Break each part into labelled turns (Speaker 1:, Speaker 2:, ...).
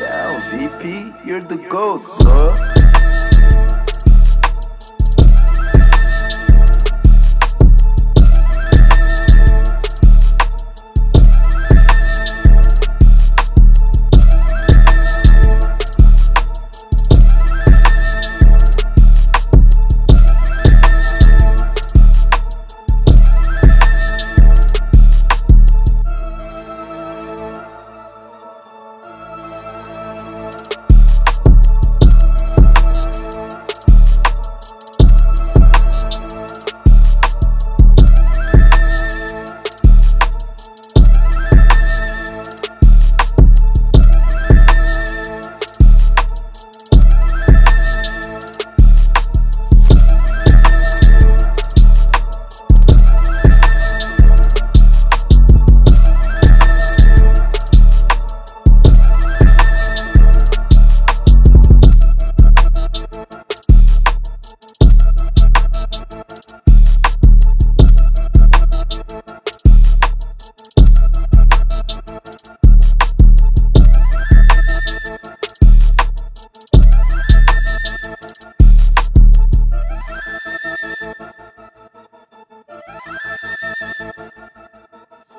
Speaker 1: Yeah, VP, you're the GOAT, bro.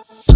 Speaker 1: Yeah.